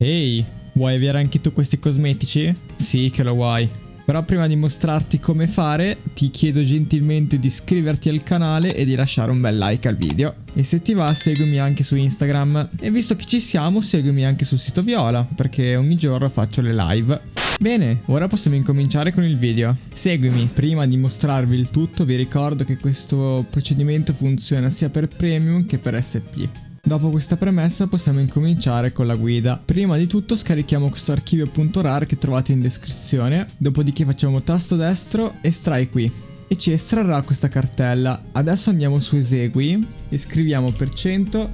Ehi, vuoi avere anche tu questi cosmetici? Sì che lo vuoi. Però prima di mostrarti come fare, ti chiedo gentilmente di iscriverti al canale e di lasciare un bel like al video. E se ti va, seguimi anche su Instagram. E visto che ci siamo, seguimi anche sul sito Viola, perché ogni giorno faccio le live. Bene, ora possiamo incominciare con il video. Seguimi, prima di mostrarvi il tutto vi ricordo che questo procedimento funziona sia per Premium che per SP. Dopo questa premessa possiamo incominciare con la guida. Prima di tutto scarichiamo questo archivio.rar che trovate in descrizione, dopodiché facciamo tasto destro, estrai qui e ci estrarrà questa cartella. Adesso andiamo su esegui e scriviamo per cento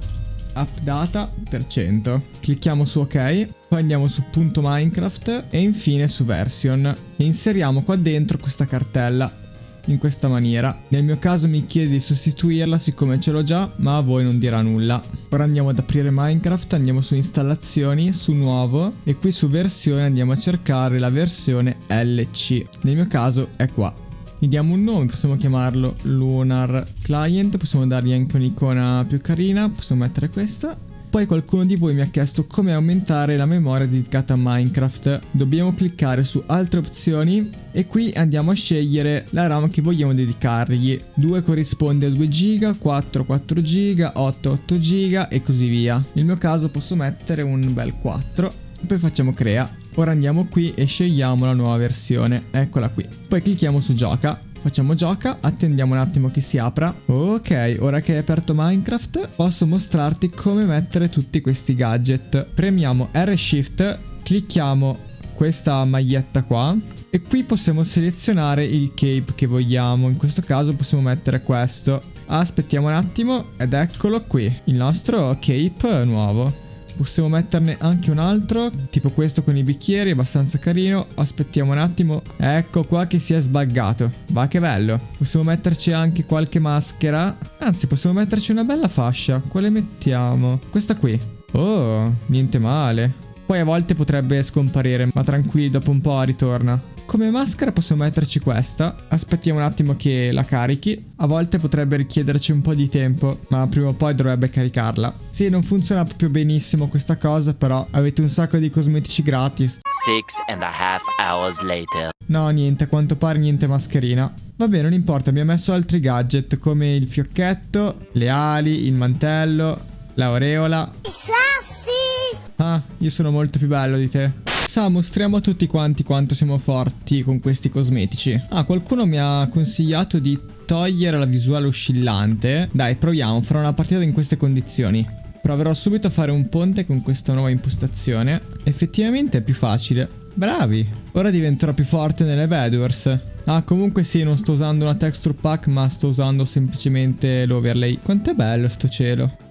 appdata per cento. Clicchiamo su ok, poi andiamo su punto .minecraft e infine su version e inseriamo qua dentro questa cartella in questa maniera. Nel mio caso mi chiede di sostituirla siccome ce l'ho già, ma a voi non dirà nulla. Ora andiamo ad aprire Minecraft, andiamo su installazioni, su nuovo e qui su versione andiamo a cercare la versione LC. Nel mio caso è qua. Gli diamo un nome, possiamo chiamarlo Lunar Client, possiamo dargli anche un'icona più carina, possiamo mettere questa poi qualcuno di voi mi ha chiesto come aumentare la memoria dedicata a Minecraft. Dobbiamo cliccare su altre opzioni e qui andiamo a scegliere la RAM che vogliamo dedicargli. 2 corrisponde a 2 GB, 4 4 GB, 8 8 GB e così via. Nel mio caso posso mettere un bel 4 poi facciamo crea. Ora andiamo qui e scegliamo la nuova versione, eccola qui. Poi clicchiamo su gioca Facciamo gioca, attendiamo un attimo che si apra. Ok, ora che hai aperto Minecraft, posso mostrarti come mettere tutti questi gadget. Premiamo R Shift, clicchiamo questa maglietta qua e qui possiamo selezionare il cape che vogliamo. In questo caso possiamo mettere questo. Aspettiamo un attimo ed eccolo qui, il nostro cape nuovo. Possiamo metterne anche un altro, tipo questo con i bicchieri, abbastanza carino. Aspettiamo un attimo. Ecco qua che si è sbaggato. Va che bello. Possiamo metterci anche qualche maschera. Anzi, possiamo metterci una bella fascia. Quale mettiamo? Questa qui. Oh, niente male. Poi a volte potrebbe scomparire, ma tranquilli, dopo un po' ritorna. Come maschera possiamo metterci questa. Aspettiamo un attimo che la carichi. A volte potrebbe richiederci un po' di tempo, ma prima o poi dovrebbe caricarla. Sì, non funziona proprio benissimo questa cosa, però avete un sacco di cosmetici gratis. Six and a half hours later. No, niente, a quanto pare niente mascherina. Va bene, non importa, abbiamo messo altri gadget come il fiocchetto, le ali, il mantello, l'aureola. I sassi! Ah, io sono molto più bello di te. Sa, mostriamo a tutti quanti quanto siamo forti con questi cosmetici. Ah, qualcuno mi ha consigliato di togliere la visuale oscillante. Dai, proviamo, farò una partita in queste condizioni. Proverò subito a fare un ponte con questa nuova impostazione. Effettivamente è più facile. Bravi! Ora diventerò più forte nelle Bedwars. Ah, comunque sì, non sto usando una texture pack, ma sto usando semplicemente l'overlay. Quanto è bello sto cielo.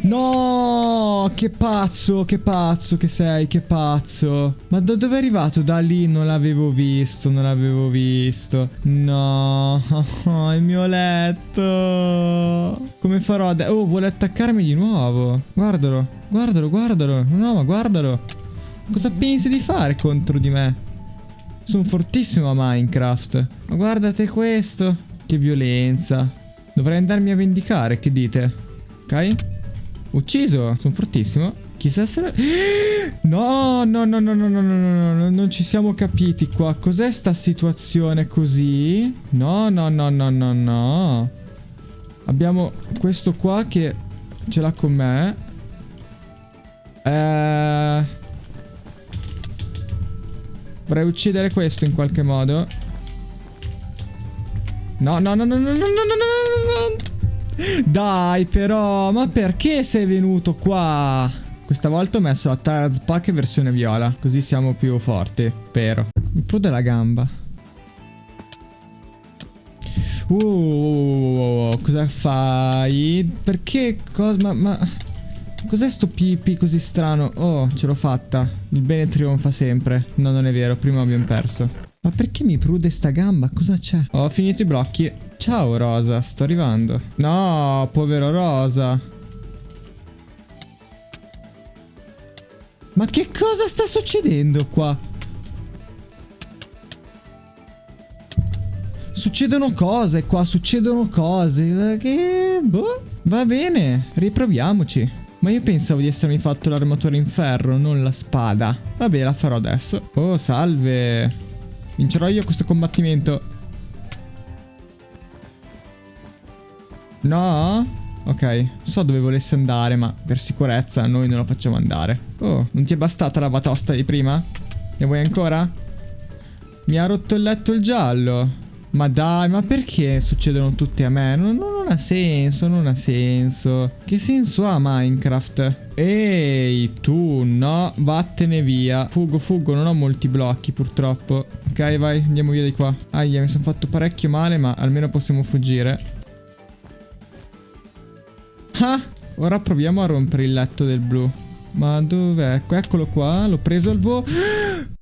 No, che pazzo, che pazzo che sei, che pazzo. Ma da dove è arrivato? Da lì non l'avevo visto, non l'avevo visto. No, il mio letto. Come farò adesso? Oh, vuole attaccarmi di nuovo. Guardalo, guardalo, guardalo. No, ma guardalo. Cosa pensi di fare contro di me? Sono fortissimo a Minecraft. Ma guardate questo. Che violenza. Dovrei andarmi a vendicare, che dite? Ok? Ucciso, sono fortissimo. Chissà se... No, no, no, no, no, no, no, no, no, non ci siamo capiti qua. Cos'è sta situazione così? No, no, no, no, no, no. Abbiamo questo qua che ce l'ha con me. Eh... Vorrei uccidere questo in qualche modo. No, no, no, no, no, no, no, no, no, no. Dai però, ma perché sei venuto qua? Questa volta ho messo la Taraz Pack versione viola, così siamo più forti, spero. Mi prude la gamba. Uh, cosa fai? Perché cosa? Ma, ma... Cos'è sto pipi così strano? Oh, ce l'ho fatta. Il bene trionfa sempre. No, non è vero, prima abbiamo perso. Ma perché mi prude sta gamba? Cosa c'è? Ho finito i blocchi. Ciao Rosa, sto arrivando. No, povero Rosa. Ma che cosa sta succedendo qua? Succedono cose qua, succedono cose. Che... Boh. Va bene, riproviamoci. Ma io pensavo di essermi fatto l'armatura in ferro, non la spada. Vabbè, la farò adesso. Oh, salve. Vincerò io questo combattimento. No? Ok, so dove volesse andare, ma per sicurezza noi non lo facciamo andare. Oh, non ti è bastata la batosta di prima? Ne vuoi ancora? Mi ha rotto il letto il giallo. Ma dai, ma perché succedono tutte a me? Non, non, ha senso, non ha senso. Che senso ha Minecraft? Ehi, tu, no, vattene via. Fuggo, fuggo, non ho molti blocchi purtroppo. Ok, vai, andiamo via di qua. Aia, mi sono fatto parecchio male, ma almeno possiamo fuggire. Ah, ora proviamo a rompere il letto del blu. Ma dov'è? Eccolo qua, l'ho preso al volo.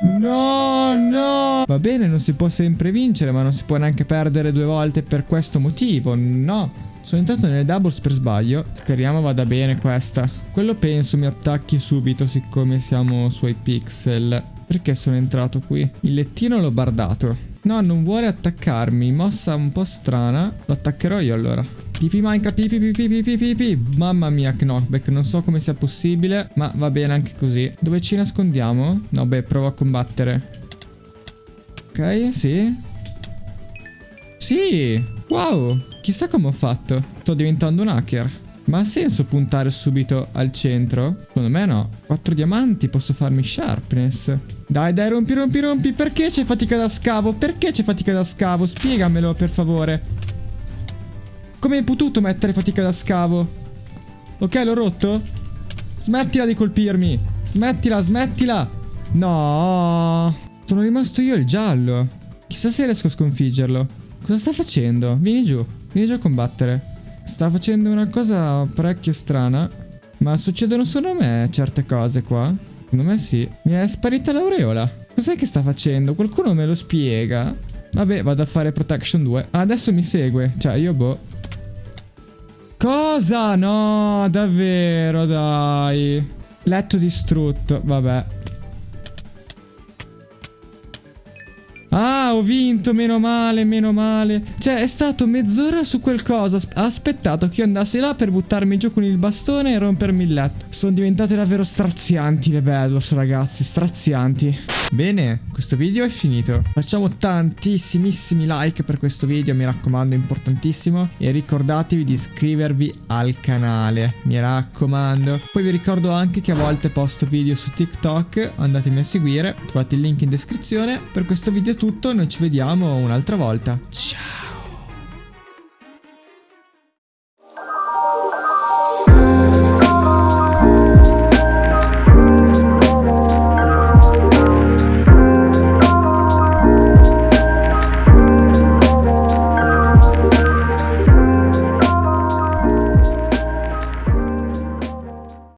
No, no. Va bene, non si può sempre vincere, ma non si può neanche perdere due volte per questo motivo. No. Sono entrato nelle doubles per sbaglio. Speriamo vada bene questa. Quello penso mi attacchi subito siccome siamo sui pixel. Perché sono entrato qui? Il lettino l'ho bardato. No, non vuole attaccarmi. Mossa un po' strana. Lo attaccherò io allora. Pipi Minecraft, pipi pipi pipi pipi. Mamma mia, knockback. Non so come sia possibile, ma va bene anche così. Dove ci nascondiamo? No, beh, provo a combattere. Ok, sì. Sì! Wow! Chissà come ho fatto. Sto diventando un hacker. Ma ha senso puntare subito al centro? Secondo me no. Quattro diamanti, posso farmi sharpness. Dai, dai, rompi, rompi, rompi. Perché c'è fatica da scavo? Perché c'è fatica da scavo? Spiegamelo, per favore. Come hai potuto mettere fatica da scavo? Ok, l'ho rotto? Smettila di colpirmi. Smettila, smettila. No. Sono rimasto io il giallo. Chissà se riesco a sconfiggerlo. Cosa sta facendo? Vieni giù. Vieni giù a combattere. Sta facendo una cosa parecchio strana. Ma succedono solo a me certe cose qua? Secondo me sì. Mi è sparita l'aureola. Cos'è che sta facendo? Qualcuno me lo spiega? Vabbè, vado a fare Protection 2. Ah, adesso mi segue. Cioè, io boh. Cosa? No, davvero, dai. Letto distrutto, vabbè. Ah, ho vinto, meno male, meno male. Cioè, è stato mezz'ora su qualcosa. Ha aspettato che io andassi là per buttarmi giù con il bastone e rompermi il letto. Sono diventate davvero strazianti le Bedwars, ragazzi, strazianti. Bene, questo video è finito. Facciamo tantissimissimi like per questo video, mi raccomando, importantissimo. E ricordatevi di iscrivervi al canale, mi raccomando. Poi vi ricordo anche che a volte posto video su TikTok, andatemi a seguire, trovate il link in descrizione. Per questo video è tutto, noi ci vediamo un'altra volta. Ciao!